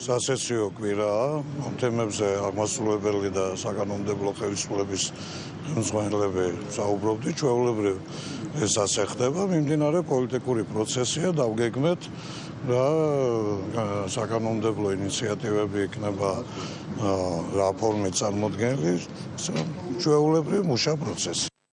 სასესიო კვირაა ამ თემებზე აღმასრულებელი და საკანონმდებლო ხელისუფლების ხელმძღვანელები საუბრობდი ჩვეულებრივ ეს ასე ხდება. მიმდინარე პოლიტიკური პროცესია დავგეგმეთ რა საკანონმდებლო ინიციატივები იქნება რა ფორმით წარმოქმნილი ჩვეულებრივ მუშა პროცესი.